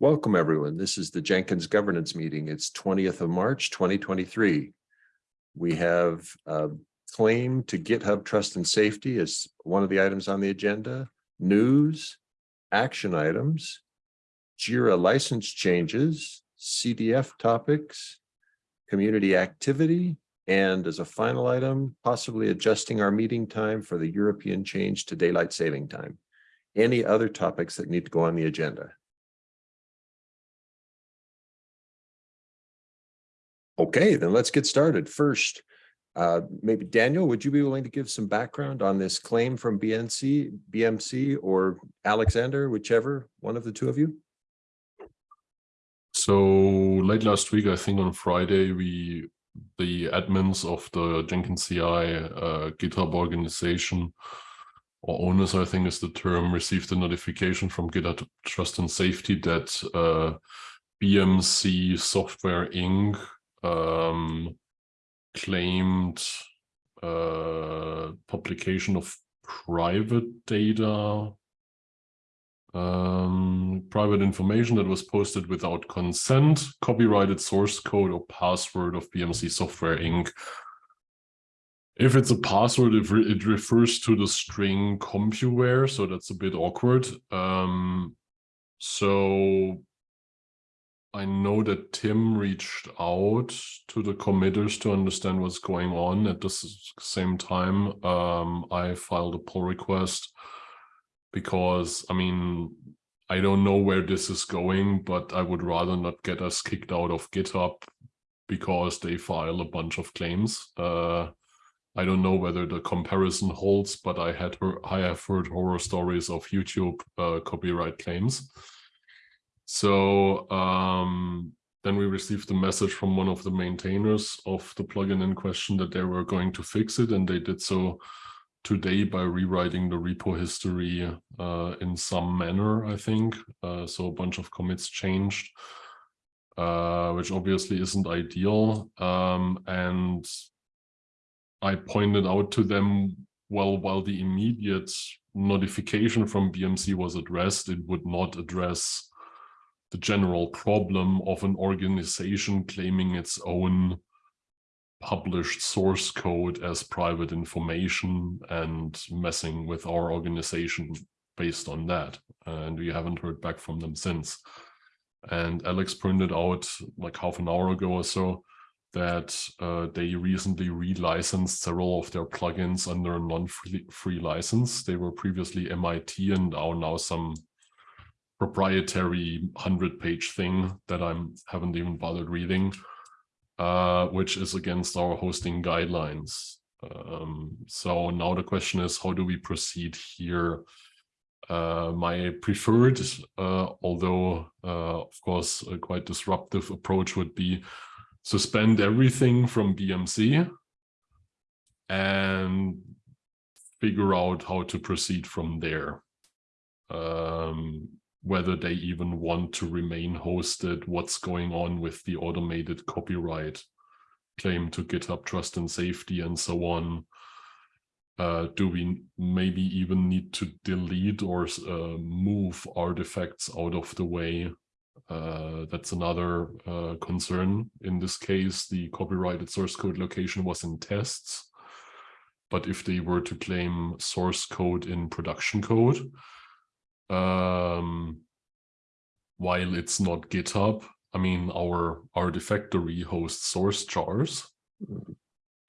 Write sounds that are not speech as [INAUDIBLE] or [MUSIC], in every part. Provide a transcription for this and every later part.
Welcome, everyone. This is the Jenkins Governance Meeting. It's twentieth of March, twenty twenty-three. We have a claim to GitHub Trust and Safety as one of the items on the agenda, news, action items, JIRA license changes, CDF topics, community activity, and as a final item, possibly adjusting our meeting time for the European change to daylight saving time. Any other topics that need to go on the agenda? Okay, then let's get started. First, uh, maybe Daniel, would you be willing to give some background on this claim from BNC, BMC, or Alexander, whichever one of the two of you? So late last week, I think on Friday, we the admins of the Jenkins CI uh, GitHub organization or owners, I think is the term, received a notification from GitHub Trust and Safety that uh, BMC Software Inc um, claimed uh, publication of private data, um, private information that was posted without consent, copyrighted source code or password of BMC Software Inc. If it's a password, it, re it refers to the string CompuWare, so that's a bit awkward. Um, so I know that Tim reached out to the committers to understand what's going on. At the same time, um, I filed a pull request because, I mean, I don't know where this is going, but I would rather not get us kicked out of GitHub because they file a bunch of claims. Uh, I don't know whether the comparison holds, but I had I have heard horror stories of YouTube uh, copyright claims. So um, then we received a message from one of the maintainers of the plugin in question that they were going to fix it, and they did so today by rewriting the repo history uh, in some manner, I think. Uh, so a bunch of commits changed, uh, which obviously isn't ideal. Um, and I pointed out to them, well, while the immediate notification from BMC was addressed, it would not address the general problem of an organization claiming its own published source code as private information and messing with our organization based on that. And we haven't heard back from them since. And Alex printed out like half an hour ago or so that uh, they recently relicensed several of their plugins under a non-free free license. They were previously MIT and are now some proprietary 100 page thing that I haven't even bothered reading, uh, which is against our hosting guidelines. Um, so now the question is, how do we proceed here? Uh, my preferred, uh, although uh, of course a quite disruptive approach would be suspend everything from BMC and figure out how to proceed from there. Um, whether they even want to remain hosted, what's going on with the automated copyright claim to GitHub trust and safety and so on. Uh, do we maybe even need to delete or uh, move artifacts out of the way? Uh, that's another uh, concern. In this case, the copyrighted source code location was in tests. But if they were to claim source code in production code, um, while it's not GitHub. I mean, our Artifactory hosts source jars.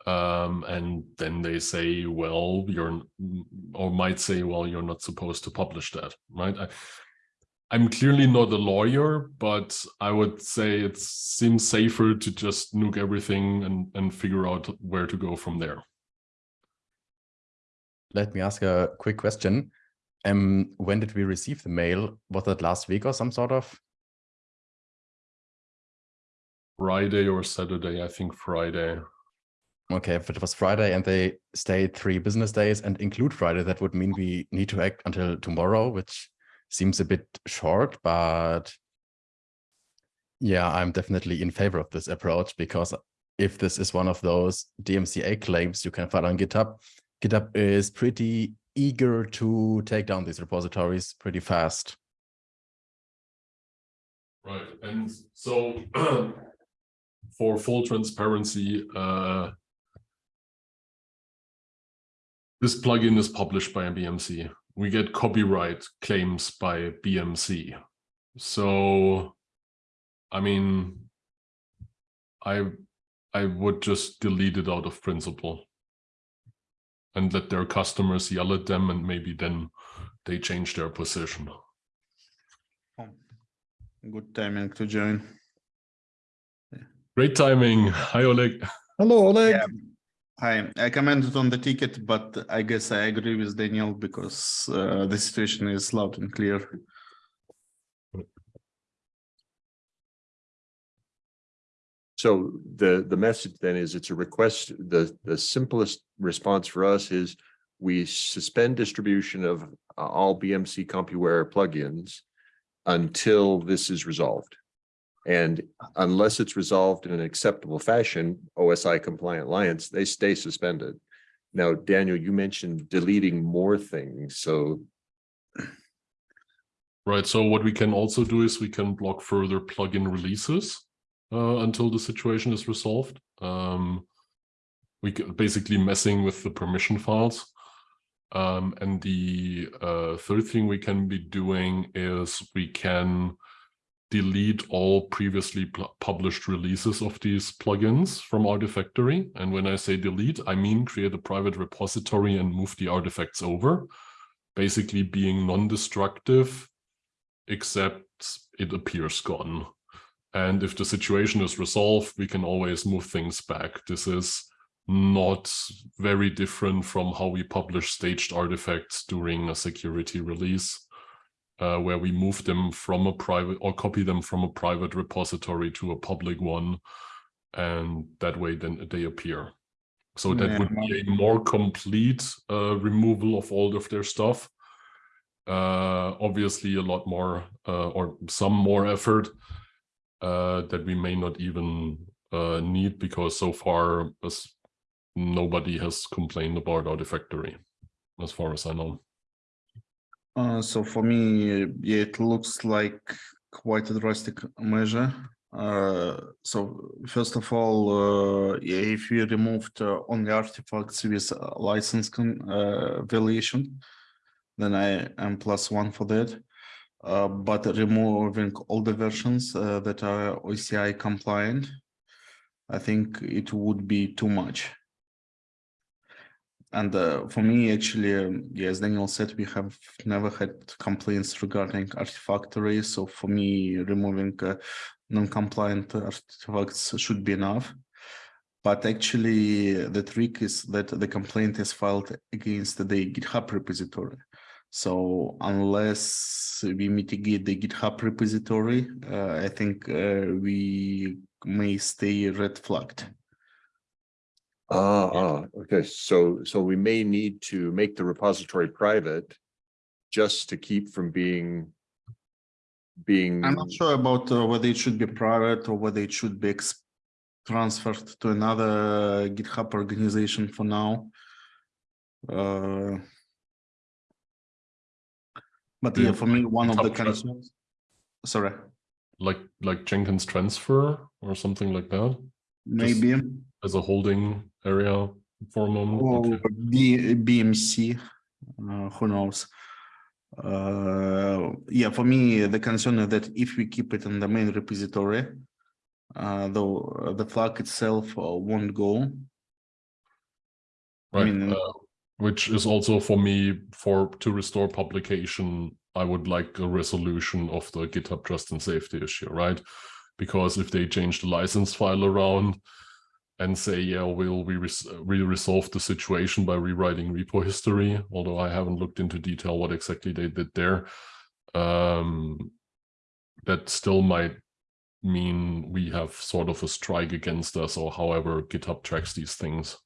Um, and then they say, well, you're, or might say, well, you're not supposed to publish that, right? I, I'm clearly not a lawyer, but I would say it seems safer to just nuke everything and, and figure out where to go from there. Let me ask a quick question. Um, when did we receive the mail? Was that last week or some sort of? Friday or Saturday, I think Friday. Okay, if it was Friday and they stayed three business days and include Friday, that would mean we need to act until tomorrow, which seems a bit short, but yeah, I'm definitely in favor of this approach because if this is one of those DMCA claims you can file on GitHub, GitHub is pretty eager to take down these repositories pretty fast. Right, and so [CLEARS THROAT] for full transparency, uh, this plugin is published by BMC. We get copyright claims by BMC. So, I mean, I I would just delete it out of principle and let their customers yell at them and maybe then they change their position. Good timing to join. Great timing. Hi, Oleg. Hello, Oleg. Yeah. Hi, I commented on the ticket, but I guess I agree with Daniel because uh, the situation is loud and clear. So the, the message then is it's a request, the, the simplest response for us is we suspend distribution of uh, all BMC CompuWare plugins until this is resolved. And unless it's resolved in an acceptable fashion, OSI compliant alliance, they stay suspended. Now, Daniel, you mentioned deleting more things, so Right, so what we can also do is we can block further plugin releases uh, until the situation is resolved. Um, we basically messing with the permission files. Um, and the uh, third thing we can be doing is we can delete all previously published releases of these plugins from Artifactory. And when I say delete, I mean create a private repository and move the artifacts over, basically being non-destructive except it appears gone. And if the situation is resolved, we can always move things back. This is not very different from how we publish staged artifacts during a security release, uh, where we move them from a private or copy them from a private repository to a public one. And that way then they appear. So that would be a more complete uh, removal of all of their stuff uh, obviously a lot more uh, or some more effort uh, that we may not even uh, need because so far as nobody has complained about Artifactory, as far as I know. Uh, so for me, it looks like quite a drastic measure. Uh, so first of all, uh, if we removed uh, only artifacts with license con- then I am plus one for that. Uh, but removing all the versions uh, that are OSI compliant, I think it would be too much. And uh, for me, actually, um, yeah, as Daniel said, we have never had complaints regarding Artifactory. So for me, removing non-compliant artifacts should be enough. But actually, the trick is that the complaint is filed against the GitHub repository. So unless we mitigate the GitHub repository, uh, I think uh, we may stay red flagged. Ah, ah, okay, so, so we may need to make the repository private just to keep from being being, I'm not sure about uh, whether it should be private or whether it should be transferred to another GitHub organization for now. But yeah, Yeah, for me, one of the concerns. Sorry, Like like Jenkins transfer or something like that maybe as a holding area for a moment. or Okay. B, BMC. Uh, who knows? Uh, yeah, for me, the concern is that if we keep it in the main repository, uh, though the flag itself uh, won't go. I Right, mean, uh, which is also for me, for to restore publication, I would like a resolution of the GitHub trust and safety issue, right? Because if they change the license file around and say, yeah, we'll we res we resolve the situation by rewriting repo history, although I haven't looked into detail what exactly they did there, um, that still might mean we have sort of a strike against us or however GitHub tracks these things.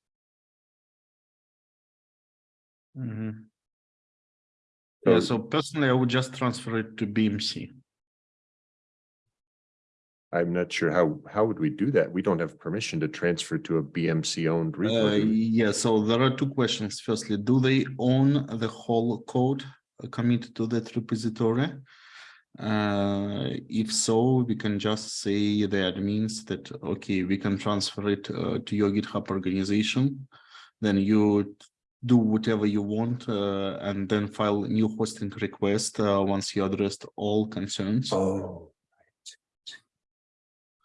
Mhm. So- Yeah, so personally, I would just transfer it to BMC. I'm not sure how, how would we do that? We don't have permission to transfer to a BMC owned Uh, repo. we? yeah, so there are two questions. Firstly, do they own the whole code uh, committed to that repository? Uh, if so, we can just say the admins that, okay, we can transfer it uh, to your GitHub organization. Then you do whatever you want uh, and then file a new hosting request uh, once you addressed all concerns. Oh.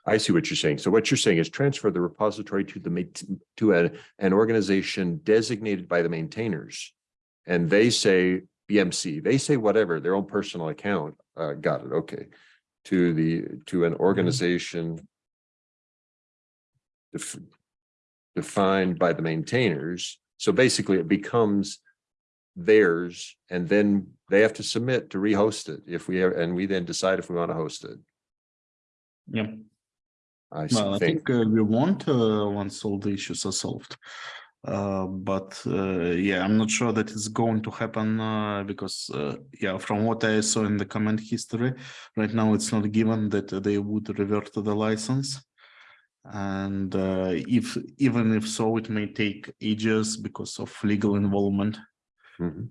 I see what you're saying. So what you're saying is transfer the repository to the, to a, an organization designated by the maintainers. And they say BMC, they say whatever, their own personal account, uh, got it, okay. To the, to an organization. def- Defined by the maintainers, so basically it becomes. Theirs, and then they have to submit to rehost it if we, and we then decide if we want to host it. Yeah. I see, Well, I think, think uh, we want uh, once all the issues are solved. Uh, but uh, yeah, I'm not sure that it's going to happen uh, because uh, yeah, from what I saw in the comment history, right now it's not given that they would revert to the license. And uh, if even if so, it may take ages because of legal involvement. Mhm.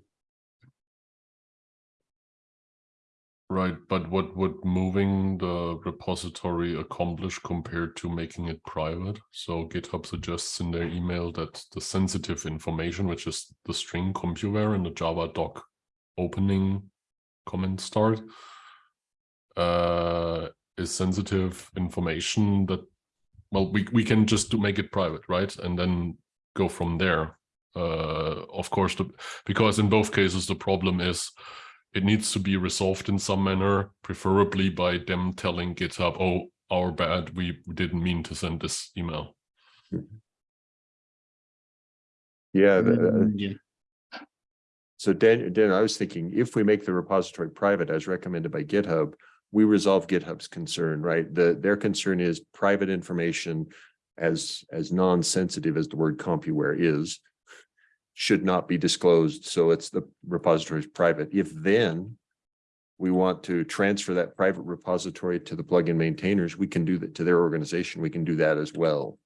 Right, but what would moving the repository accomplish compared to making it private? So GitHub suggests in their email that the sensitive information, which is the string CompuWare and the Java doc opening comment start, uh, is sensitive information that, well, we, we can just to make it private, right? And then go from there. Uh, of course, the, because in both cases, the problem is it needs to be resolved in some manner, preferably by them telling GitHub, oh, our bad, we didn't mean to send this email. yeah, the- uh, Mm, yeah. so Dan, Dan, I was thinking, if we make the repository private as recommended by GitHub. We resolve GitHub's concern, right? The, their concern is private information as, as non-sensitive as the word CompuWare is. Should not be disclosed, so it's the repository is private. If then. We want to transfer that private repository to the plugin maintainers, we can do that to their organization, we can do that as well.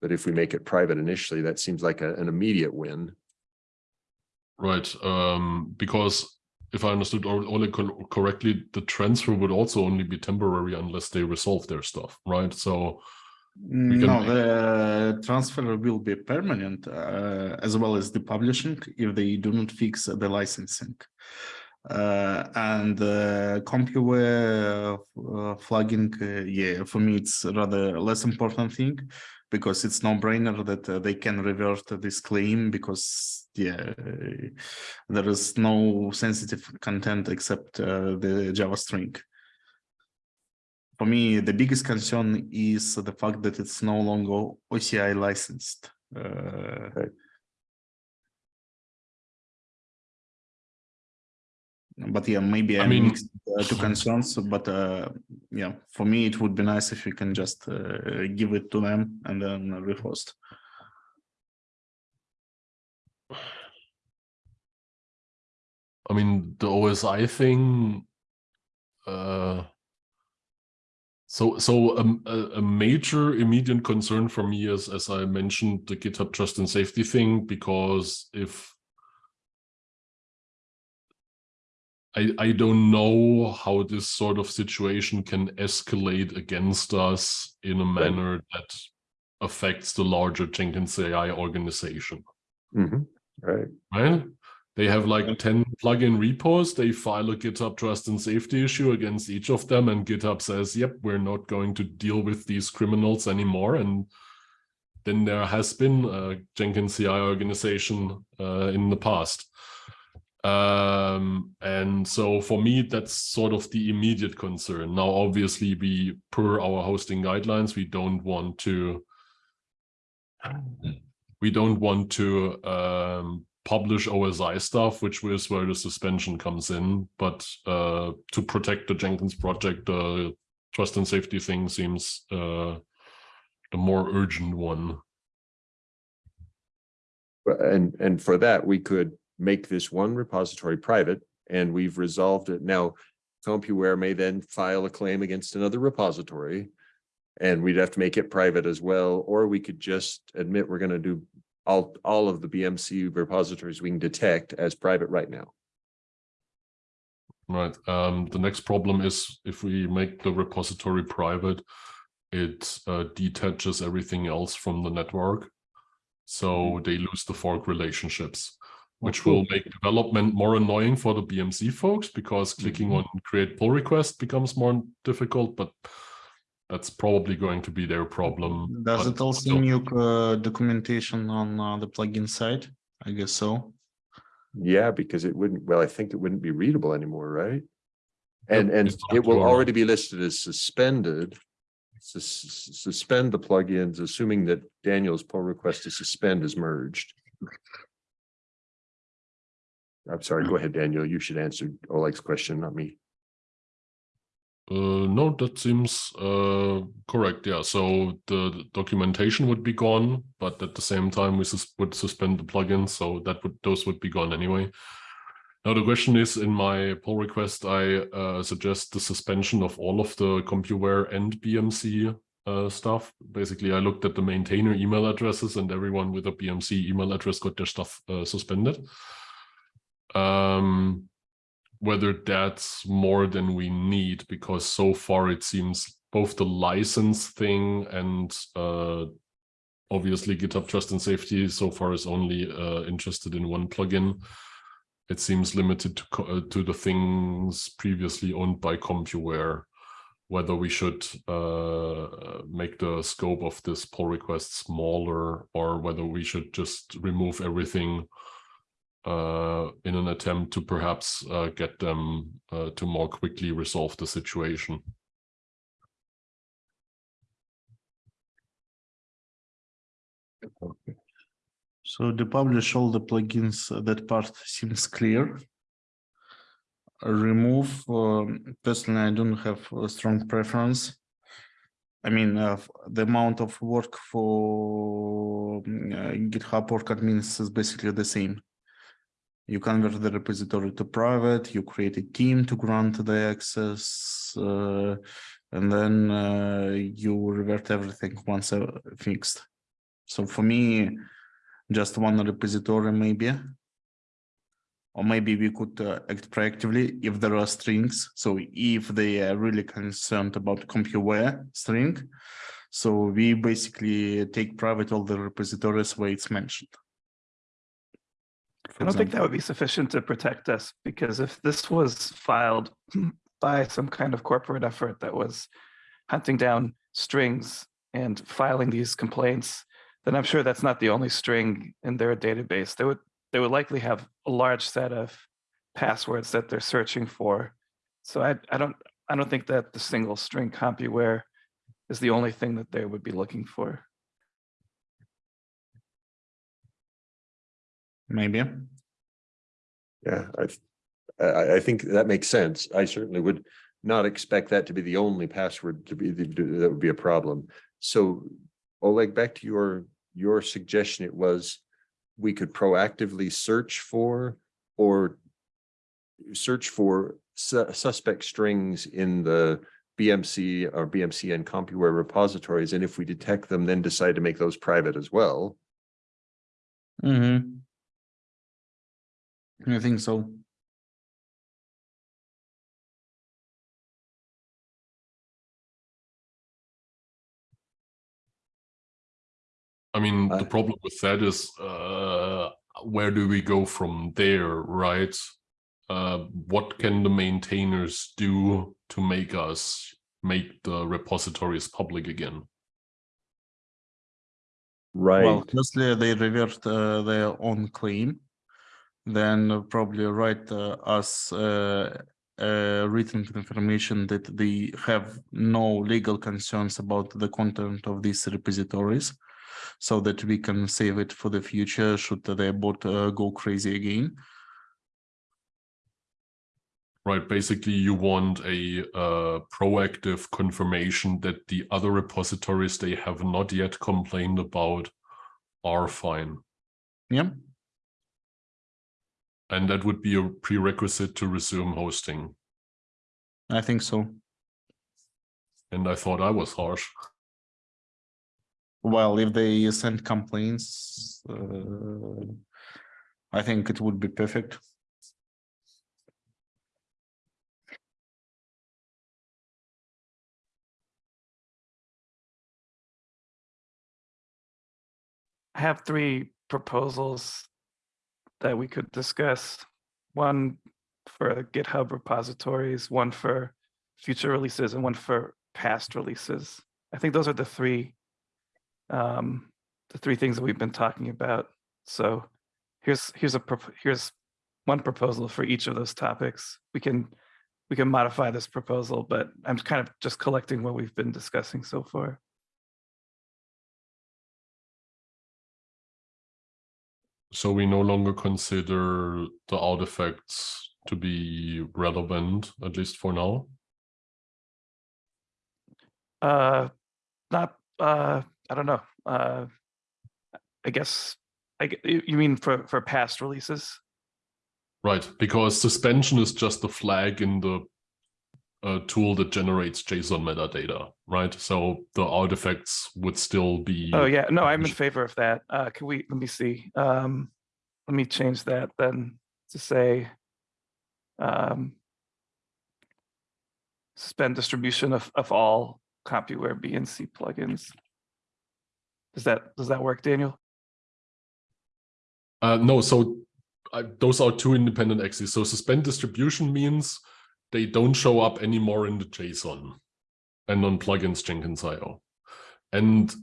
But if we make it private initially, that seems like a- an immediate win. Right, um, because if I understood Ole Ole cor- correctly, the transfer would also only be temporary unless they resolve their stuff, right? So, can No, the transfer will be permanent uh, as well as the publishing if they do not fix the licensing. Uh, and uh, CompuWare uh, flagging, uh, yeah, for me it's rather less important thing because it's no brainer that uh, they can revert this claim because yeah, there is no sensitive content except uh, the Java string for me, the biggest concern is the fact that it's no longer OSI licensed. Uh, Right. But yeah, maybe I I mean- mixed uh, two concerns, but uh, yeah, for me, it would be nice if you can just uh, give it to them and then rehost. I mean, the OSI thing, uh, so, so um, a, a major immediate concern for me is, as I mentioned, the GitHub trust and safety thing, because if I, I don't know how this sort of situation can escalate against us in a manner that affects the larger Jenkins CI organization Mhm, right, right? They have like 10 plugin repos. They file a GitHub trust and safety issue against each of them. And GitHub says, yep, we're not going to deal with these criminals anymore. And then there has been a Jenkins CI organization uh, in the past. Um, and so for me, that's sort of the immediate concern. Now, obviously, we, per our hosting guidelines, we don't want to we don't want to um, publish OSI stuff, which is where the suspension comes in. But uh, to protect the Jenkins project, the trust and safety thing seems uh, the more urgent one. And, and for that, we could make this one repository private and we've resolved it. Now, CompuWare may then file a claim against another repository. And we'd have to make it private as well, or we could just admit we're gonna do all, all of the BMC repositories we can detect as private right now. Right. Um, the next problem is if we make the repository private, it uh, detaches everything else from the network. So they lose the fork relationships, which will make development more annoying for the BMC folks because clicking on create pull request becomes more difficult, but that's probably going to be their problem. Does but it also still. new uh, documentation on uh, the plugin side? I guess so. Yeah, because it wouldn't, well, I think it wouldn't be readable anymore, right? And, Yep, and it will your- already be listed as suspended. Sus- Suspend the plugins, assuming that Daniel's pull request to suspend is merged. I'm sorry, go ahead, Daniel. You should answer Oleg's question, not me. Uh, no, that seems uh, correct. Yeah, so the documentation would be gone, but at the same time, we sus would suspend the plugins, so that would those would be gone anyway. Now the question is, in my pull request, I uh, suggest the suspension of all of the CompuWare and BMC uh, stuff. Basically, I looked at the maintainer email addresses, and everyone with a BMC email address got their stuff uh, suspended. Um, whether that's more than we need because so far it seems both the license thing and uh, obviously GitHub Trust and Safety so far is only uh, interested in one plugin. It seems limited to uh, to the things previously owned by CompuWare. Whether we should uh, make the scope of this pull request smaller or whether we should just remove everything uh, in an attempt to perhaps uh, get them uh, to more quickly resolve the situation. So to publish all the plugins, uh, that part seems clear. Remove, um, personally, I don't have a strong preference. I mean, uh, the amount of work for mm, uh, GitHub work admins is basically the same. You convert the repository to private, you create a team to grant the access, uh, and then uh, you revert everything once uh, fixed. So for me, just one repository maybe. Or maybe we could uh, act proactively if there are strings. So if they are really concerned about CompuWare string, so we basically take private all the repositories where it's mentioned. I don't think that would be sufficient to protect us because if this was filed [CLEARS THROAT] by some kind of corporate effort that was hunting down strings and filing these complaints, then I'm sure that's not the only string in their database. They would they would likely have a large set of passwords that they're searching for. So I I don't I don't think that the single string CompuWare is the only thing that they would be looking for. Maybe. Yeah, I, I, I think that makes sense. I certainly would not expect that to be the only password to be, the- that would be a problem. So Oleg, back to your, your suggestion, it was we could proactively search for or search for su- suspect strings in the BMC or BMC and CompuWare repositories. And if we detect them, then decide to make those private as well. Mm-hmm. I think so. I mean, the problem with that is uh, where do we go from there, right? Uh, what can the maintainers do to make us make the repositories public again? Right. Well, firstly, they revert uh, their own claim, then probably write uh, us uh, uh, written confirmation that they have no legal concerns about the content of these repositories, so that we can save it for the future should their bot uh, go crazy again. Right, basically you want a uh, proactive confirmation that the other repositories they have not yet complained about are fine. Yeah, and that would be a prerequisite to resume hosting. I think so. And I thought I was harsh. Well, if they send complaints, uh, I think it would be perfect. I have three proposals that we could discuss. One for GitHub repositories, one for future releases, and one for past releases. I think those are the three, um, the three things that we've been talking about. So here's here's a here's one proposal for each of those topics. We can we can modify this proposal, but I'm kind of just collecting what we've been discussing so far. So we no longer consider the artifacts to be relevant, at least for now. Uh, not, uh, I don't know. Uh, I guess, I, you you mean for, for past releases? Right, because suspension is just a flag in the uh, tool that generates JSON metadata, right? So the artifacts would still be. Oh, yeah, no, I'm in favor of that. Uh, can we, let me see. Um, let me change that then to say, um, suspend distribution of, of all CompuWare BNC plugins. Does that, does that work, Daniel? Uh, no, so I, those are two independent axes. So suspend distribution means they don't show up anymore in the JSON and on plugins Jenkins.io. And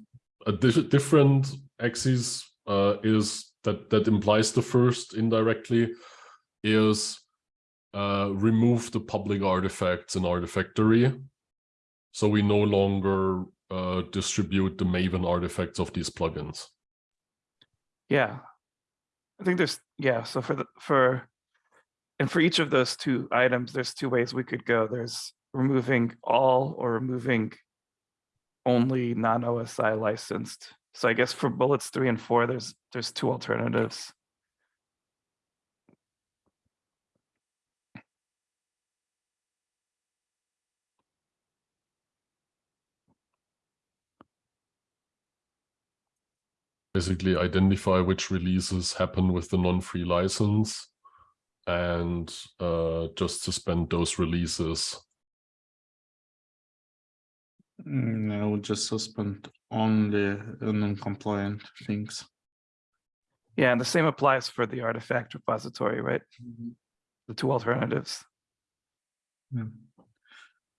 a di- different axis uh, is that that implies the first indirectly is uh, remove the public artifacts in Artifactory. So we no longer uh, distribute the Maven artifacts of these plugins. Yeah. I think there's, yeah, so for the, for, and for each of those two items, there's two ways we could go. There's removing all or removing only non-OSI licensed. So I guess for bullets three and four, there's, there's two alternatives. basically identify which releases happen with the non-free license and uh, just suspend those releases. Mm, I would just suspend only non-compliant things. Yeah, and the same applies for the artifact repository, right? The two alternatives. Yeah.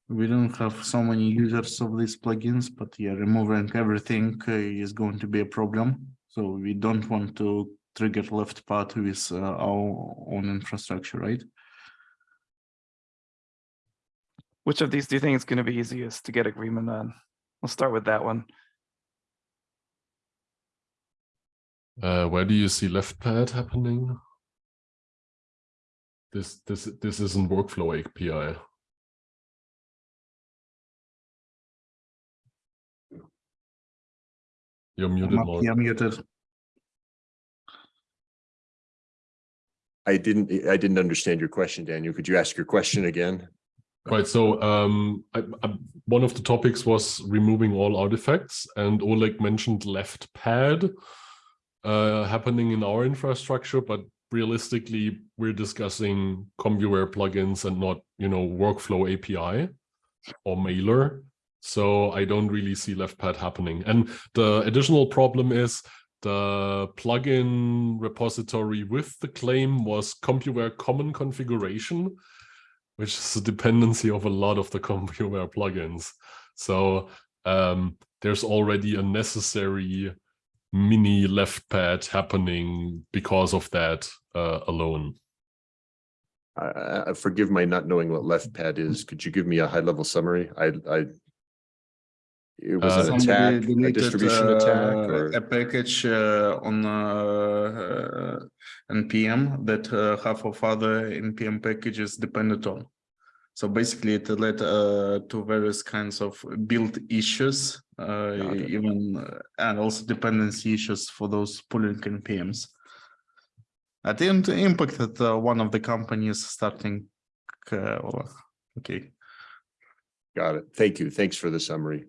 We don't have so many users of these plugins, but yeah, removing everything uh, is going to be a problem. So we don't want to trigger left pad with uh, our own infrastructure, right? Which of these do you think is going to be easiest to get agreement on? We'll start with that one. Uh, where do you see left pad happening? This this this isn't workflow API. You're muted, Mark. Yeah, muted. I didn't, I didn't understand your question, Daniel. Could you ask your question again? Right, so um, I, I, one of the topics was removing all artifacts, and Oleg mentioned left pad uh, happening in our infrastructure, but realistically, we're discussing CompuWare plugins and not, you know, workflow API or mailer. So I don't really see left pad happening. And the additional problem is the plugin repository with the claim was CompuWare common configuration, which is a dependency of a lot of the [LAUGHS] CompuWare plugins. So um, there's already a necessary mini left pad happening because of that uh, alone. I, I forgive my not knowing what left pad is. Could you give me a high level summary? I, I. It was Uh, an attack, a distribution attack uh, or? A package uh, on uh, uh, NPM that uh, half of other NPM packages depended on. So basically it led uh, to various kinds of build issues, uh, even, uh, and also dependency issues for those pulling NPMs. I think it impacted uh, one of the companies starting, uh, okay. Got it. Thank you. Thanks for the summary.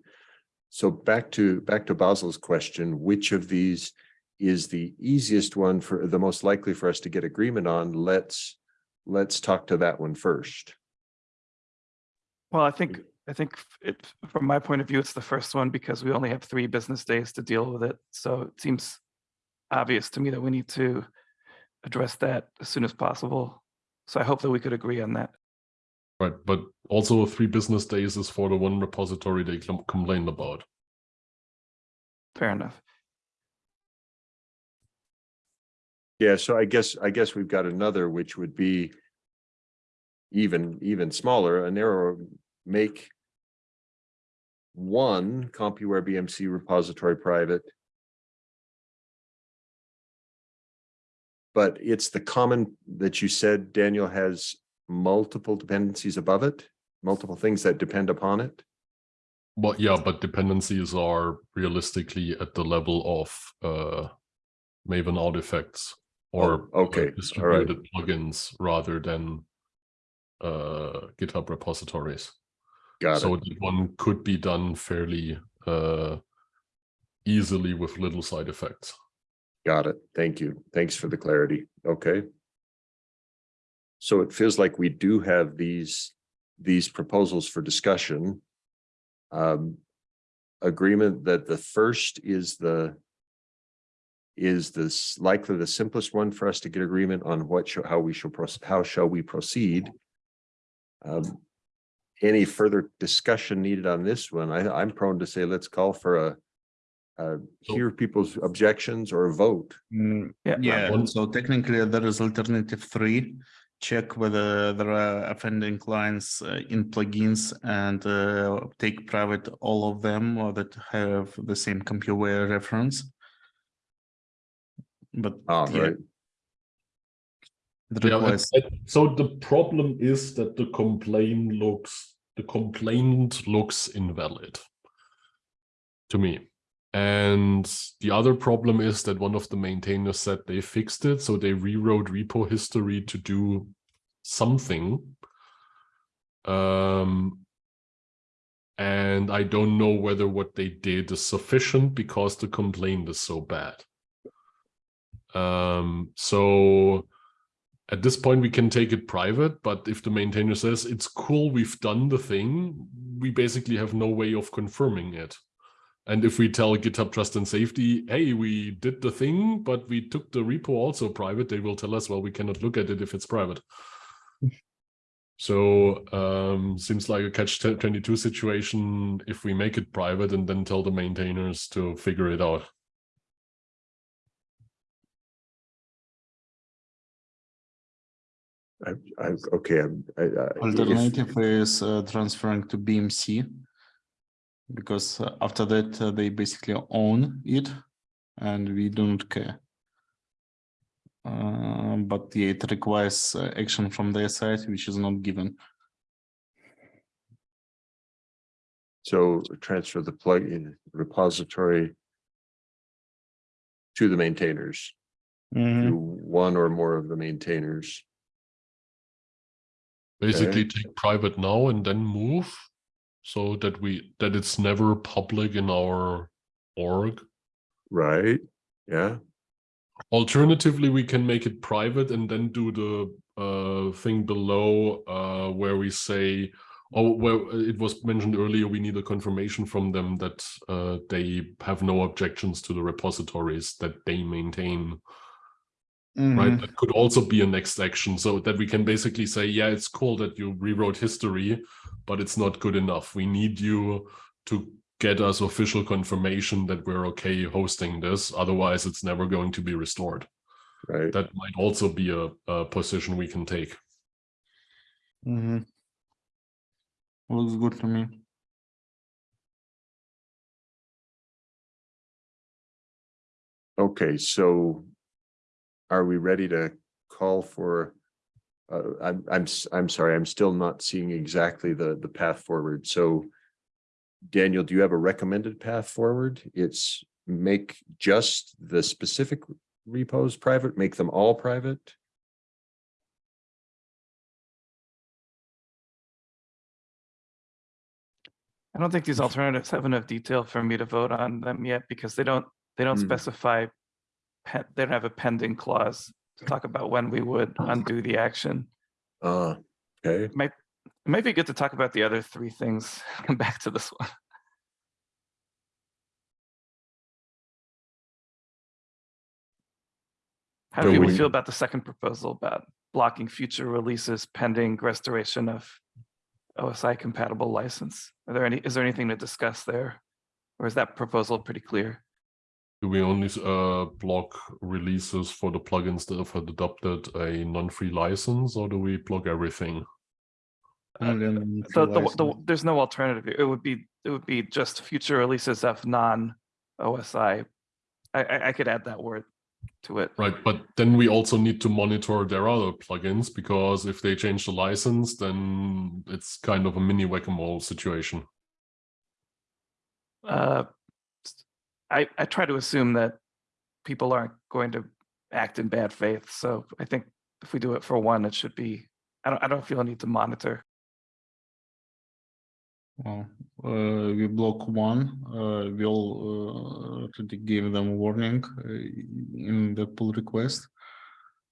So back to, back to Basil's question, which of these is the easiest one for, the most likely for us to get agreement on? Let's, let's talk to that one first. Well, I think, I think it, from my point of view, it's the first one because we only have three business days to deal with it. So it seems obvious to me that we need to address that as soon as possible. So I hope that we could agree on that. Right, but also three business days is for the one repository they com- complained about. Fair enough. Yeah, so I guess, I guess we've got another, which would be even, even smaller, a narrower, make one CompuWare BMC repository private. But it's the common that you said, Daniel, has multiple dependencies above it, multiple things that depend upon it. Well, yeah, but dependencies are realistically at the level of uh Maven artifacts or Oh, okay, uh, all right. distributed plugins rather than uh GitHub repositories. Got so it. one could be done fairly uh easily with little side effects. Got it. Thank you. Thanks for the clarity. Okay. So it feels like we do have these, these proposals for discussion. Um, agreement that the first is the is this likely the simplest one for us to get agreement on what, shall- how we shall, proce- how shall we proceed? Um, any further discussion needed on this one? I, I'm prone to say, let's call for a uh, hear people's objections or a vote. Mm, Yeah. Yeah, one- so technically there is alternative three. Check whether there are offending clients uh, in plugins and uh, take private all of them or that have the same CompuWare reference. But Ah, yeah, right. it Yeah, requires, and- and so the problem is that the complaint looks the complaint looks invalid to me. And the other problem is that one of the maintainers said they fixed it, so they rewrote repo history to do something. Um, and I don't know whether what they did is sufficient because the complaint is so bad. Um, so at this point we can take it private, but if the maintainer says it's cool, we've done the thing, we basically have no way of confirming it. And if we tell GitHub Trust and Safety, hey, we did the thing, but we took the repo also private, they will tell us, well, we cannot look at it if it's private. So um, seems like a catch 22 situation if we make it private and then tell the maintainers to figure it out. I, I, okay, I'm, I, I. if- alternative is uh, transferring to BMC. Because uh, after that, uh, they basically own it and we don't care. Uh, but yeah, it requires uh, action from their side, which is not given. So transfer the plugin repository to the maintainers, Mm-hmm. to one or more of the maintainers. Basically take private now and then move so that we that it's never public in our org. Right, yeah, Alternatively, we can make it private and then do the uh thing below uh where we say oh well it was mentioned earlier we need a confirmation from them that uh they have no objections to the repositories that they maintain right? That could also be a next action so that we can basically say, yeah, it's cool that you rewrote history, but it's not good enough. We need you to get us official confirmation that we're okay hosting this. Otherwise, it's never going to be restored. right. That might also be a, a position we can take. Mm-hmm. Looks good to me. Okay, so are we ready to call for? Uh, I'm, I'm, s- I'm sorry, I'm still not seeing exactly the, the path forward. So Daniel, do you have a recommended path forward? It's make just the specific repos private, make them all private? I don't think these alternatives have enough detail for me to vote on them yet because they don't, they don't Hmm. specify. They don't have a pending clause talk about when we would undo the action. Uh, okay, It might, it might be good to talk about the other three things, [LAUGHS] come back to this one. How do people we- feel about the second proposal about blocking future releases pending restoration of OSI compatible license? Are there any, is there anything to discuss there? Or is that proposal pretty clear? Do we only uh, block releases for the plugins that have adopted a non-free license, or do we block everything? Only on So the, the, there's no alternative. here. It would be, it would be just future releases of non-OSI. I, I, I could add that word to it. Right, but then we also need to monitor their other plugins because if they change the license, then it's kind of a mini whack-a-mole situation. Uh, s- I, I try to assume that people aren't going to act in bad faith. So I think if we do it for one, it should be, I don't, I don't feel a need to monitor. Well, uh, we block one, uh, we'll, uh, give them a warning uh, in the pull request.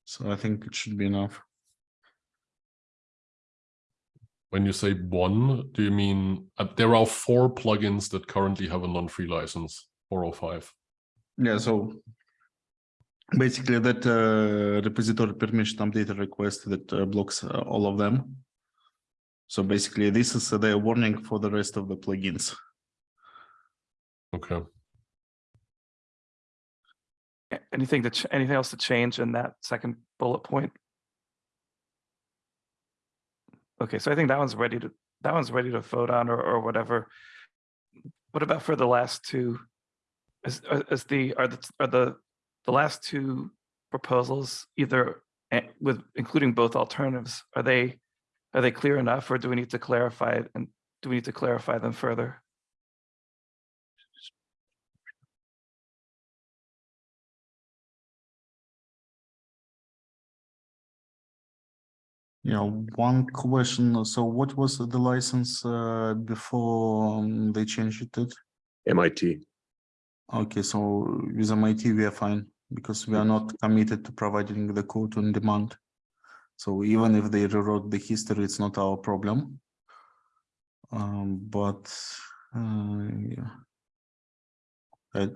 So I think it should be enough. When you say one, do you mean uh, there are four plugins that currently have a non-free license, four or five? Yeah, so basically that uh, repository permission update request that uh, blocks uh, all of them. So basically this is uh, the warning for the rest of the plugins. Okay. Anything to, ch- anything else to change in that second bullet point? Okay, so I think that one's ready to, that one's ready to vote on or, or whatever. What about for the last two? Is, uh, is the, are the, are the, the last two proposals either eh, with, including both alternatives, are they, are they clear enough or do we need to clarify it and do we need to clarify them further? Yeah, one question. So what was the license uh, before um, they changed it? MIT. Okay, so with MIT, we are fine because we are not committed to providing the code on demand. So even if they rewrote the history, it's not our problem. Um, but, uh, yeah. I,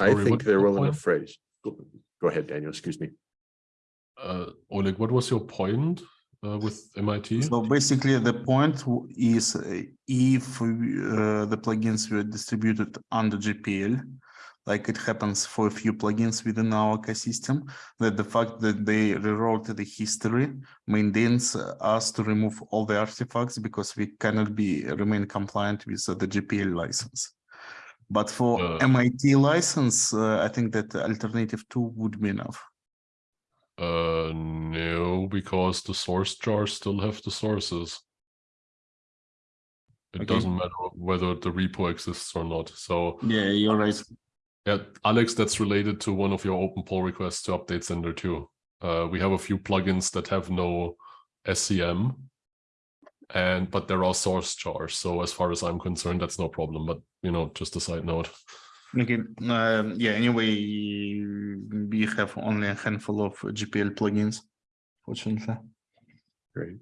I Sorry, think what's they're your well point? enough phrased. Go go ahead, Daniel, excuse me. Uh, Oleg, what was your point uh, with MIT? So basically, the point is uh, if uh, the plugins were distributed under GPL, like it happens for a few plugins within our ecosystem, that the fact that they rewrote the history maintains us to remove all the artifacts because we cannot be remain compliant with the GPL license. But for Uh. MIT license, uh, I think that alternative two would be enough. Uh, no, because the source jars still have the sources. It Okay. doesn't matter whether the repo exists or not. So Yeah, you're right. yeah, Alex, that's related to one of your open pull requests to update center too. Uh, we have a few plugins that have no SCM. And but there are source jars. So as far as I'm concerned, that's no problem. But you know, just a side note. Okay, um, yeah, anyway, we have only a handful of GPL plugins, fortunately. Great.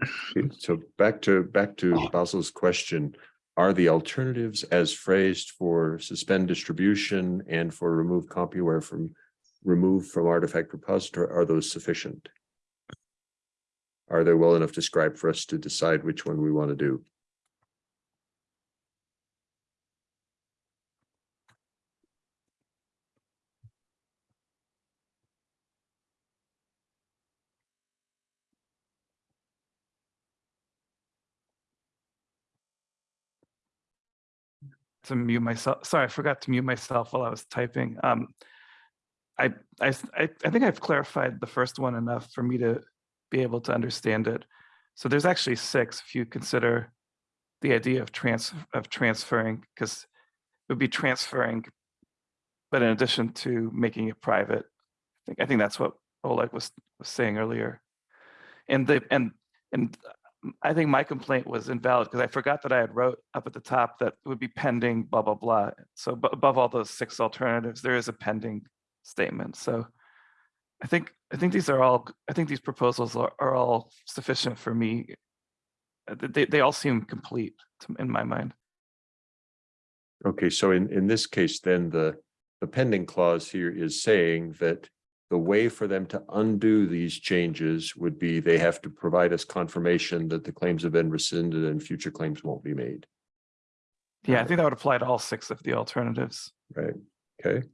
[LAUGHS] So back to, back to oh. Basil's question. Are the alternatives as phrased for suspend distribution and for remove CompuWare from remove from artifact repository, are those sufficient? Are they well enough described for us to decide which one we want to do? To mute myself. Sorry, I forgot to mute myself while I was typing. Um, I, I, I think I've clarified the first one enough for me to be able to understand it. So there's actually six if you consider the idea of trans, of transferring, because it would be transferring, but in addition to making it private. I think, I think that's what Oleg was, was saying earlier. And the, and, and I think my complaint was invalid because I forgot that I had wrote up at the top that it would be pending blah, blah, blah. So above all those six alternatives, there is a pending statement. So I think, I think these are all, I think these proposals are, are all sufficient for me. Uh, They, they all seem complete to- in my mind. Okay, so in, in this case, then the, the pending clause here is saying that the way for them to undo these changes would be they have to provide us confirmation that the claims have been rescinded and future claims won't be made, Yeah, I think that would apply to all six of the alternatives. right? Okay,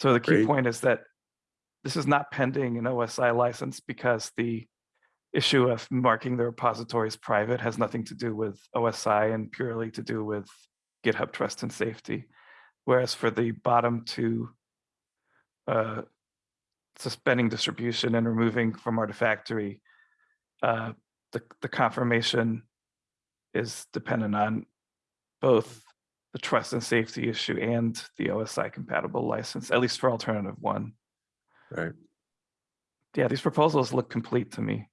So the key Great. point is that this is not pending an OSI license because the issue of marking the repositories private has nothing to do with OSI and purely to do with GitHub trust and safety. Whereas for the bottom two, uh, suspending distribution and removing from Artifactory, uh, the, the confirmation is dependent on both the trust and safety issue and the OSI compatible license, at least for alternative one. right. Yeah, these proposals look complete to me.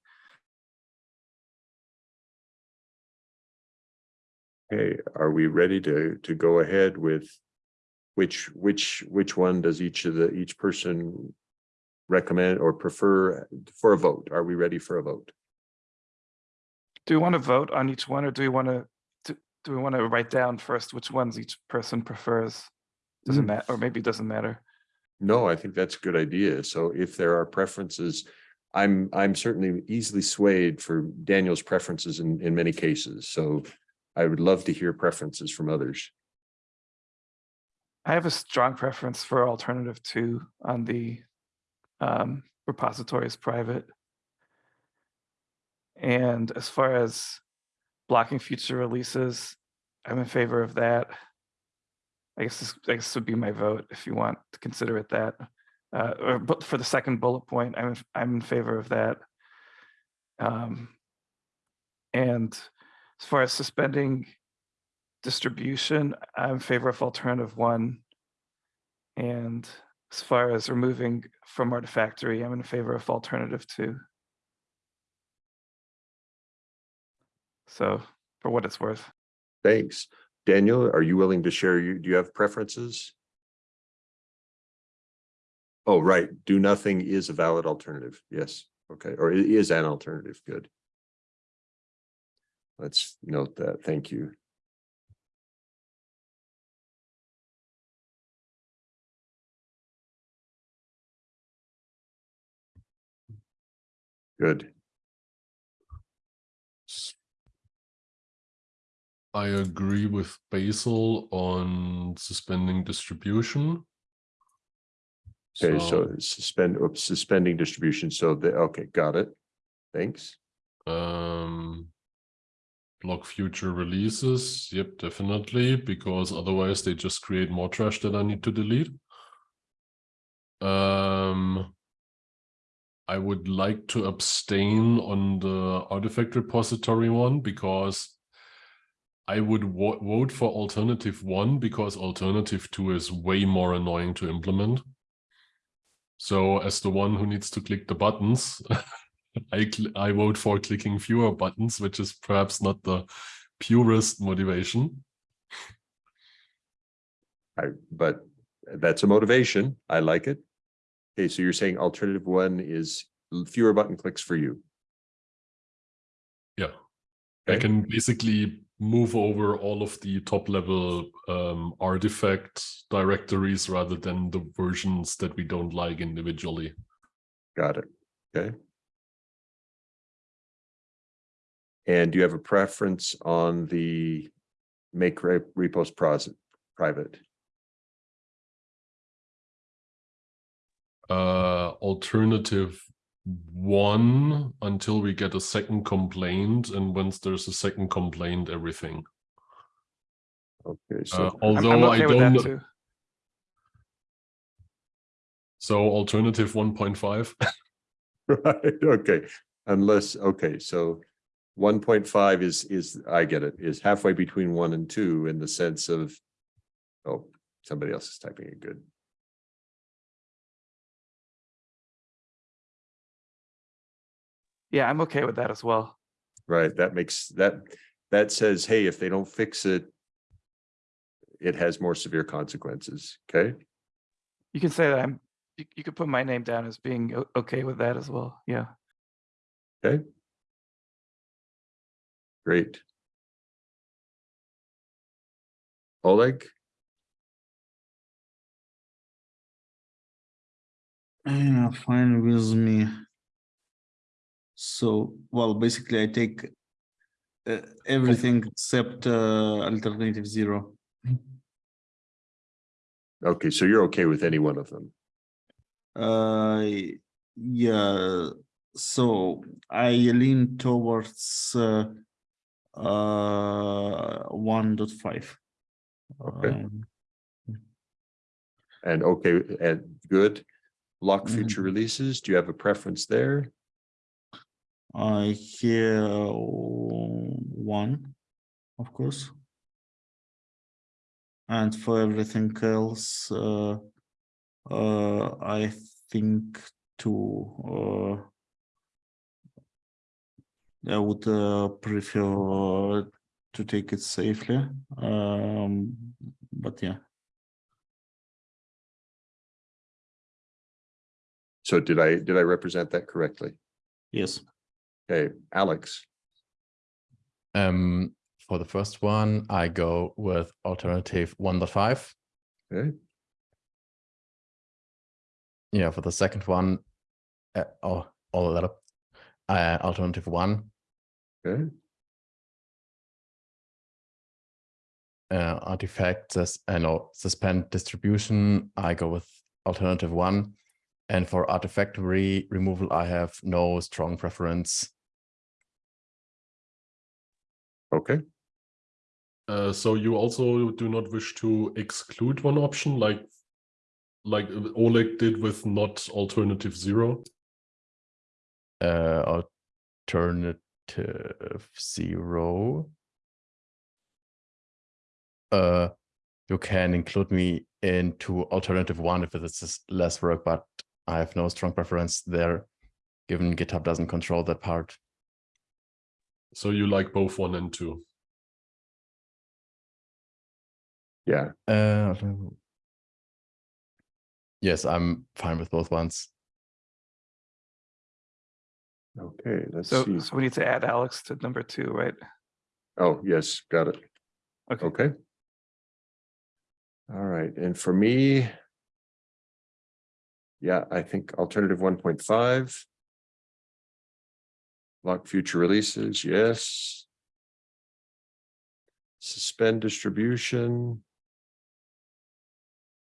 Okay, are we ready to, to go ahead with which, which, which one does each of the, each person recommend or prefer for a vote? Are we ready for a vote? Do we want to vote on each one or do we want to, do, do we want to write down first which ones each person prefers? Doesn't Mm. matter, or maybe it doesn't matter? No, I think that's a good idea. So if there are preferences, I'm, I'm certainly easily swayed for Daniel's preferences in, in many cases. So I would love to hear preferences from others. I have a strong preference for alternative two on the um, repositories private. And as far as blocking future releases, I'm in favor of that. I guess this, I guess would be my vote if you want to consider it that. Uh, or but for the second bullet point, I'm, I'm in favor of that. Um, and as far as suspending distribution, I'm in favor of alternative one. And as far as removing from Artifactory, I'm in favor of alternative two. So for what it's worth. Thanks. Daniel, are you willing to share? You, do you have preferences? Oh, right. Do nothing is a valid alternative. Yes. Okay. Or it is an alternative. Good. Let's note that. Thank you. Good. I agree with Basil on suspending distribution. Okay, so suspend, oops, suspending distribution. So the, okay, got it. Thanks. Um, block future releases. Yep, definitely, because otherwise they just create more trash that I need to delete. Um, I would like to abstain on the artifact repository one because I would vote for alternative one because alternative two is way more annoying to implement. So as the one who needs to click the buttons, [LAUGHS] I I vote for clicking fewer buttons, which is perhaps not the purest motivation. I, but that's a motivation. I like it. Okay, so you're saying alternative one is fewer button clicks for you. Yeah. I can basically move over all of the top level um, artifact directories rather than the versions that we don't like individually. Got it. Okay. And do you have a preference on the make re- repos pros private? Uh, alternative one until we get a second complaint, and once there's a second complaint, everything. Okay, Uh, so, I'm- I'm although I okay with don't, so alternative one point five. [LAUGHS] [LAUGHS] right, okay, unless, okay, so one point five is, is, I get it, is halfway between one and two in the sense of, oh, somebody else is typing it good. Yeah, I'm okay with that as well. Right, that makes, that, that says, hey, if they don't fix it, it has more severe consequences, okay? You can say that I'm You, you could put my name down as being okay with that as well. Yeah. Okay. Great. Oleg, Yeah, fine with me. So, well, basically I take uh, everything except uh, alternative zero. okay, so you're okay with any one of them? Uh, yeah, so I lean towards uh, uh, one dot five. Okay. Um, And okay, and good. Block Mhm. future releases, do you have a preference there? I hear one, of course. And for everything else, uh, uh, I think two, uh. I would uh, prefer to take it safely, um, but yeah. So did I, did I represent that correctly? Yes, Okay, Alex, Um, for the first one, I go with alternative 1.5. okay, Yeah, for the second one, uh, oh, all that up. Uh, alternative one, okay, uh, artifact says, uh, no, suspend distribution. I go with alternative one. And for artifactory removal, I have no strong preference. okay, Uh, so you also do not wish to exclude one option like like Oleg did with not alternative zero? Uh, alternative zero. Uh, you can include me into alternative one if it's just less work, but I have no strong preference there, given GitHub doesn't control that part. So you like both one and two? yeah, Uh, yes, I'm fine with both ones. Okay, let's So, see. so we need to add Alex to number two, right? Oh, yes, got it. Okay. Okay. All right, and for me. Yeah, I think alternative one point five. Lock future releases, yes. Suspend distribution.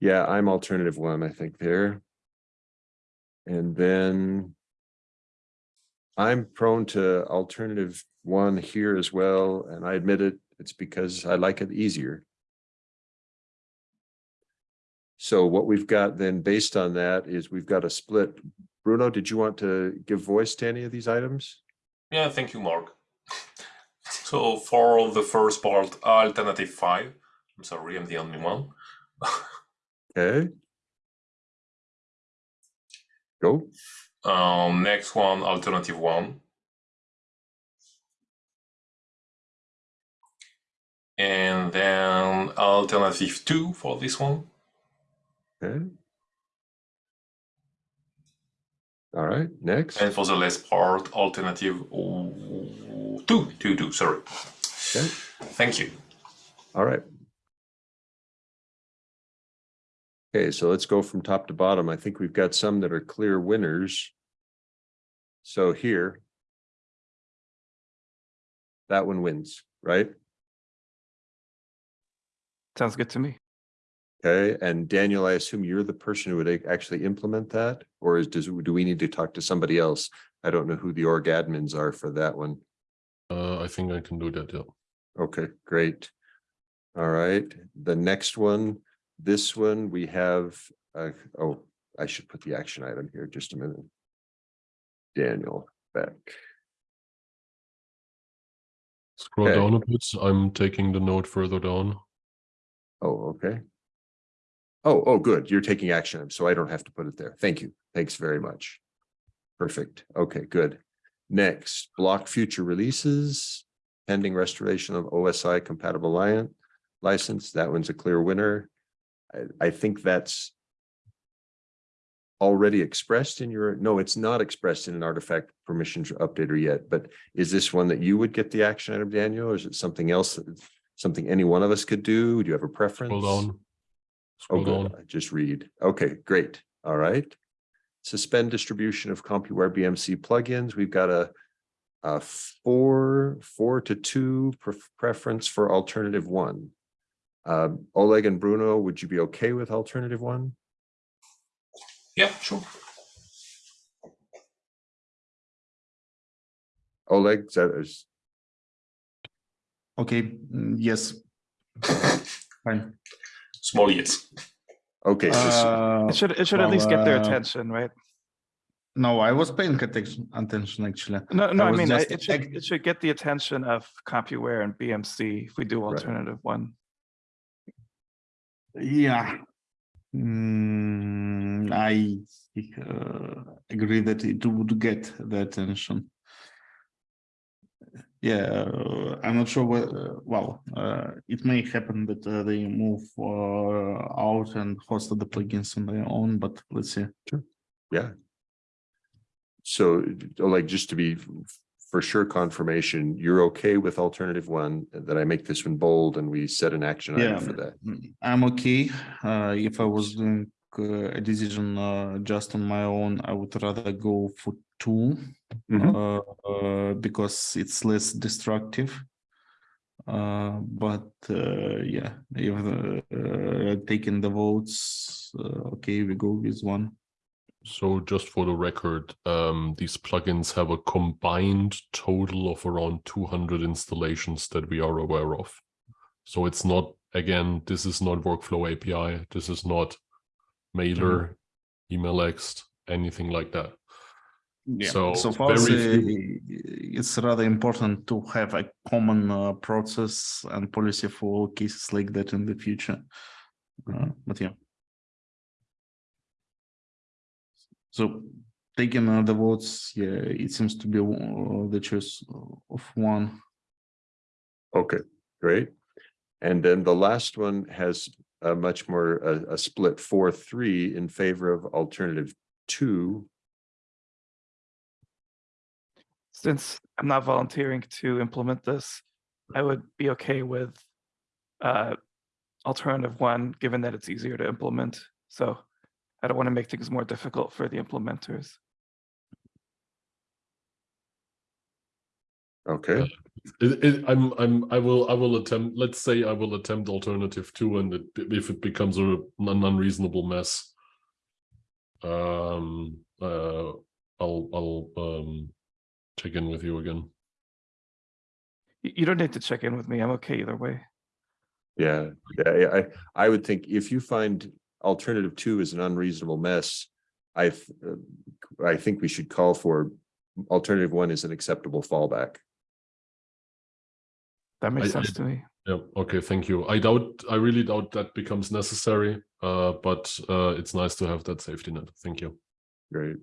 Yeah, I'm alternative one, I think there. And then. I'm prone to alternative one here as well, and I admit it, it's because I like it easier. So what we've got then based on that is we've got a split. Bruno, did you want to give voice to any of these items? Yeah, thank you, Mark. [LAUGHS] So for the first part, alternative five. I'm sorry, I'm the only one. [LAUGHS] Okay. Go. Um, next one, alternative one. And then alternative two for this one. Okay. All right, next. And for the last part, alternative two, two, two, sorry. Okay. Thank you. All right. Okay, so let's go from top to bottom. I think we've got some that are clear winners. So here. That one wins, right? Sounds good to me. Okay, and Daniel, I assume you're the person who would actually implement that? Or is, does, do we need to talk to somebody else? I don't know who the org admins are for that one. Uh, I think I can do that, yeah. Okay, great. All right, the next one, this one, we have, uh, oh, I should put the action item here, just a minute. Daniel back. Scroll Okay. down a bit. I'm taking the note further down. oh, okay. Oh, oh, good, you're taking action, so I don't have to put it there. Thank you, thanks very much. Perfect, okay, good. Next, block future releases, pending restoration of OSI compatible license, that one's a clear winner. I, I think that's already expressed in your, no, it's not expressed in an artifact permissions updater yet, but is this one that you would get the action item, Daniel, or is it something else? that- Something any one of us could do? Do you have a preference? Scroll down. Oh, Scroll good. down. I Just read. Okay, great. All right. Suspend distribution of CompuWare BMC plugins. We've got a a four, four to two pref- preference for alternative one. Um, Oleg and Bruno, would you be okay with alternative one? Yeah, sure. Oleg, is that is, Okay, mm, yes. [LAUGHS] Fine. Small yes. okay, Uh, It should, it should at least get their uh, attention, right? No, I was paying attention, attention actually. No, no, I was mean, I- it should, it should get the attention of CompuWare and BMC if we do Right. alternative one. Yeah. Mm, I uh, agree that it would get the attention. Yeah, uh, I'm not sure what, uh, well, uh, it may happen that uh, they move out and host the plugins on their own, but let's see. yeah. So like, just to be for sure confirmation, you're okay with alternative one, that I make this one bold and we set an action item for that? Mm, I'm okay. Uh, if I was doing uh, a decision uh, just on my own, I would rather go for two. Mhm. uh, uh, because it's less destructive. Uh, but uh, yeah, if uh, taking the votes, uh, okay, we go with one. So just for the record, um, these plugins have a combined total of around 200 installations that we are aware of. So it's not, again, this is not workflow API. This is not mailer, email-ext, anything like that. Yeah. So So far, it's, very uh, it's rather important to have a common uh, process and policy for cases like that in the future. Uh, but yeah. So taking uh, the votes, yeah, it seems to be uh, the choice of one. Okay, great. And then the last one has a much more, a, a split four, three in favor of alternative two. Since I'm not volunteering to implement this, I would be okay with uh, alternative one, given that it's easier to implement. So I don't want to make things more difficult for the implementers. Okay, It, it, I'm, I'm, I will, I will attempt, let's say I will attempt alternative two and it, if it becomes a, an unreasonable mess. Um, uh, I'll, I'll, um, check in with you again. You you don't need to check in with me. I'm okay either way. yeah, yeah, I, I would think if you find alternative two is an unreasonable mess. I, th- uh, I think we should call for alternative one is an acceptable fallback. That makes I- sense to me. Yeah, okay, thank you. I doubt, I really doubt that becomes necessary, uh, but, uh, it's nice to have that safety net. Thank you. Great.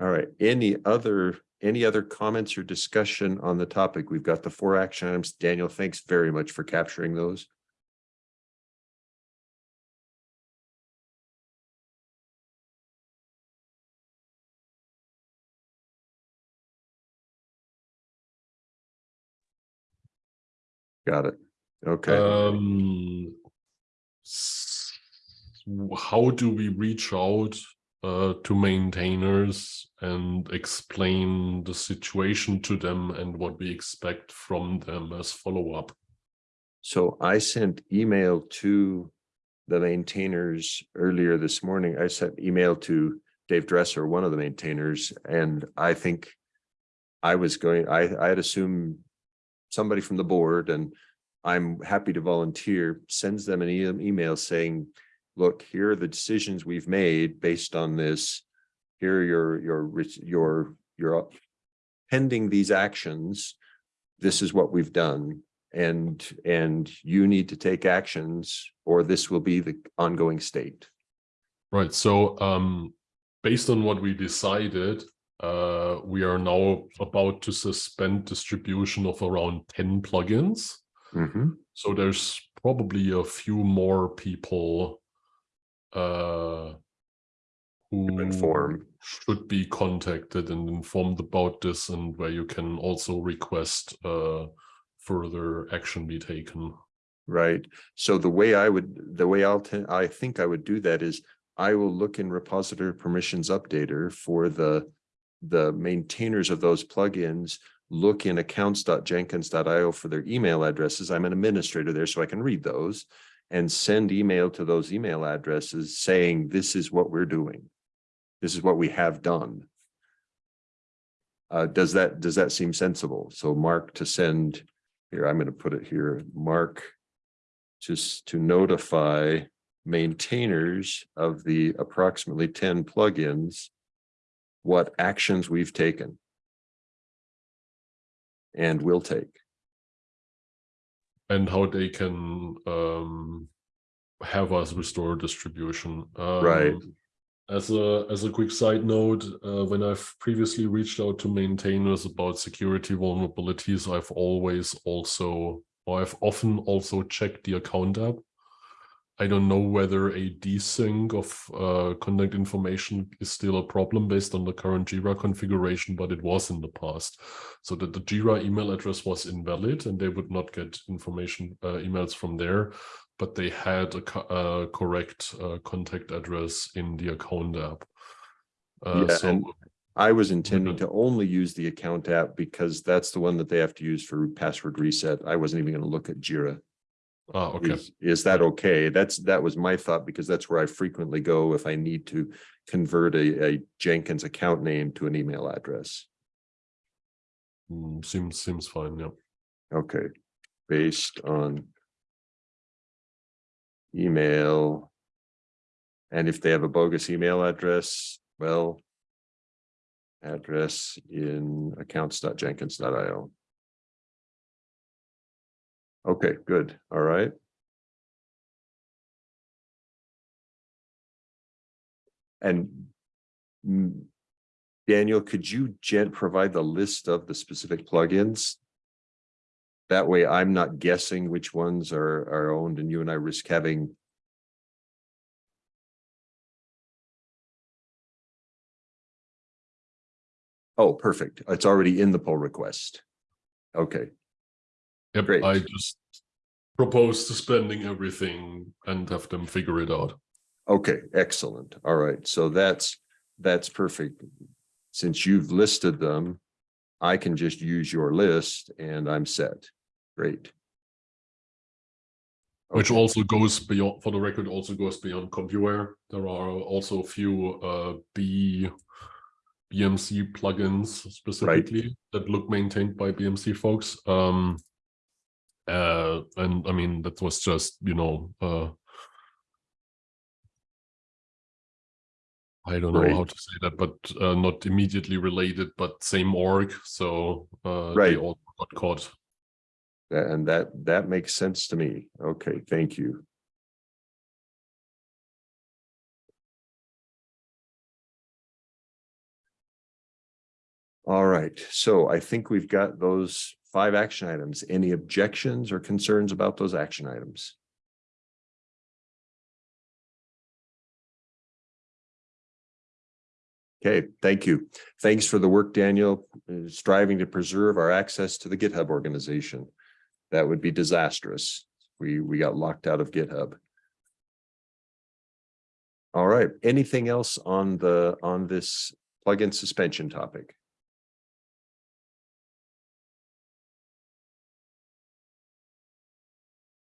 All right, any other, any other comments or discussion on the topic? We've got the four action items. Daniel, thanks very much for capturing those. Got it. Okay, Um, how do we reach out uh, to maintainers and explain the situation to them and what we expect from them as follow-up? so I sent email to the maintainers earlier this morning. I sent email to Dave Dresser, one of the maintainers, and I think I was going, I, I had assumed somebody from the board and I'm happy to volunteer, sends them an e- email saying, look, here are the decisions we've made based on this. Here are your, your, your, your pending these actions. This is what we've done. And, and you need to take actions or this will be the ongoing state. Right, so um, based on what we decided, uh, we are now about to suspend distribution of around 10 plugins. Mhm. So there's probably a few more people uh, who inform. should be contacted and informed about this and where you can also request uh further action be taken. Right, so the way I would, the way I'll, I think I would do that is I will look in repository permissions updater for the. The maintainers of those plugins, look in accounts.jenkins.io for their email addresses. I'm an administrator there, so I can read those. And send email to those email addresses saying, this is what we're doing. This is what we have done. Uh, does that, does that seem sensible? So Mark to send, here, I'm gonna put it here, Mark just to notify maintainers of the approximately ten plugins what actions we've taken and will take. and how they can um have us restore distribution. Right. Um, As a as a quick side note, uh, when I've previously reached out to maintainers about security vulnerabilities, I've always also or I've often also checked the account app. I don't know whether a desync of uh, contact information is still a problem based on the current Jira configuration, but it was in the past. So that the Jira email address was invalid and they would not get information uh, emails from there, but they had a co- uh, correct uh, contact address in the account app. Uh, Yeah, so and I was intending to only use the account app because that's the one that they have to use for password reset. I wasn't even gonna look at Jira. Ah, okay. Is, is that okay? That's, that was my thought because that's where I frequently go if I need to convert a, a Jenkins account name to an email address. Mm, seems seems fine. Yeah. Okay, based on email. And if they have a bogus email address, well, address in accounts.jenkins.io. Okay, good. All right. And Daniel, could you provide the list of the specific plugins? That way I'm not guessing which ones are, are owned and you and I risk having. Oh, perfect. It's already in the pull request. Okay, Yep. Great. I just propose suspending everything and have them figure it out. okay, excellent. All right, so that's, that's perfect. Since you've listed them, I can just use your list and I'm set. Great. Which also goes beyond, for the record, also goes beyond CompuWare. There are also a few uh, B BMC plugins specifically that look maintained by BMC folks. Um, uh, and I mean, that was just, you know, uh, I don't know Right. how to say that, but uh, not immediately related, but same org. So uh, they Right. all got caught. And that, that makes sense to me. Okay, thank you. All right, so I think we've got those five action items. Any objections or concerns about those action items? Okay, thank you. Thanks for the work, Daniel, striving to preserve our access to the GitHub organization. That would be disastrous. We, we got locked out of GitHub. All right, anything else on the, on this plugin suspension topic?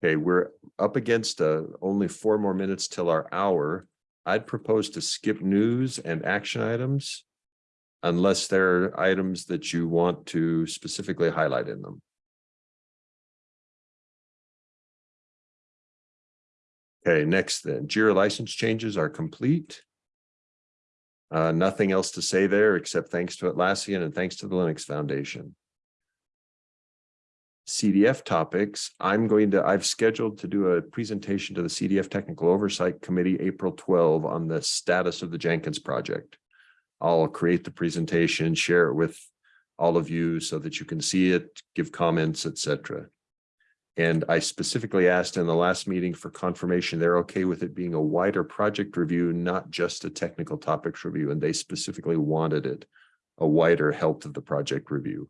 Okay, we're up against uh, only four more minutes till our hour. I'd propose to skip news and action items unless there are items that you want to specifically highlight in them. Okay, next then, Jira license changes are complete. Uh, nothing else to say there except thanks to Atlassian and thanks to the Linux Foundation. CDF topics, I'm going to, I've scheduled to do a presentation to the CDF Technical Oversight Committee, April 12 on the status of the Jenkins project. I'll create the presentation, share it with all of you so that you can see it, give comments, etc. And I specifically asked in the last meeting for confirmation, they're okay with it being a wider project review, not just a technical topics review, and they specifically wanted it a wider health of the project review.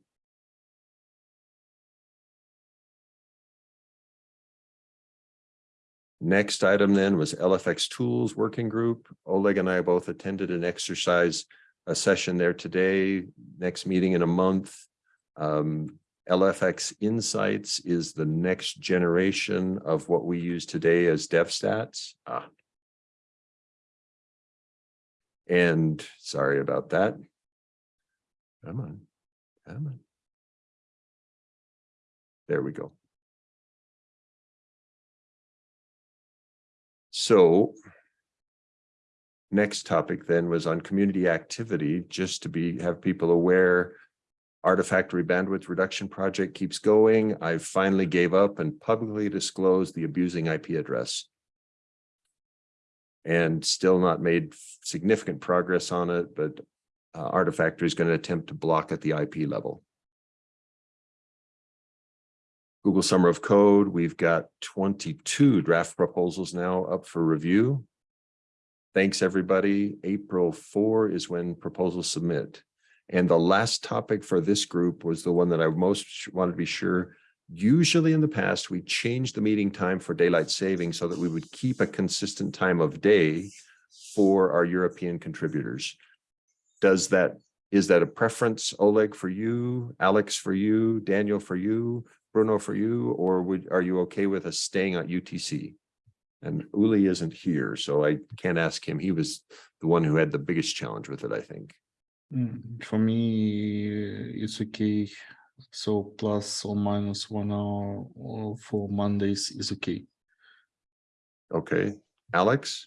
Next item then was LFX Tools Working Group. Oleg and I both attended an exercise, a session there today, next meeting in a month. Um, LFX Insights is the next generation of what we use today as DevStats. Ah. And sorry about that. Come on, come on. There we go. So next topic then was on community activity, just to be, have people aware. Artifactory bandwidth reduction project keeps going. I finally gave up and publicly disclosed the abusing IP address. And still not made significant progress on it, but uh, Artifactory is going to attempt to block at the IP level. Google Summer of Code, we've got twenty-two draft proposals now up for review. Thanks, everybody. April four is when proposals submit. And the last topic for this group was the one that I most wanted to be sure. Usually in the past, we changed the meeting time for daylight saving so that we would keep a consistent time of day for our European contributors. Does that, is that a preference, Oleg, for you, Alex for you, Daniel for you, Bruno for you, or would, are you okay with us staying at UTC? And Uli isn't here, so I can't ask him. He was the one who had the biggest challenge with it, I think. Mm, For me, it's okay. So plus or minus one hour for Mondays is okay. Okay, Alex?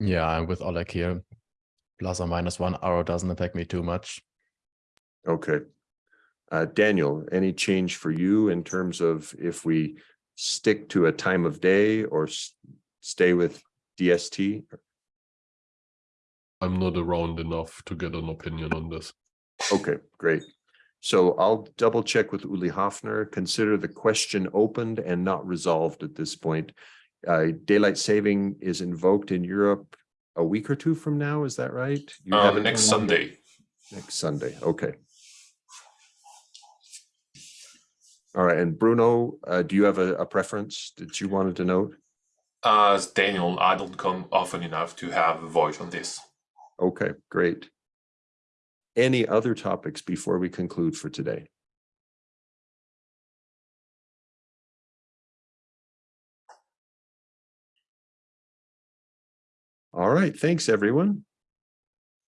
Yeah, I'm with Oleg here. Plus or minus one hour doesn't affect me too much. Okay. Uh, Daniel, any change for you in terms of if we stick to a time of day or stay with DST? I'm not around enough to get an opinion on this. Okay, great. So I'll double check with Uli Hafner, consider the question opened and not resolved at this point. Uh, daylight saving is invoked in Europe a week or two from now, is that right? You have Um, next Sunday. Next Sunday, okay. All right, and Bruno, uh, do you have a, a preference that you wanted to note? As Daniel, I don't come often enough to have a voice on this. Okay, great. Any other topics before we conclude for today? All right, thanks, everyone.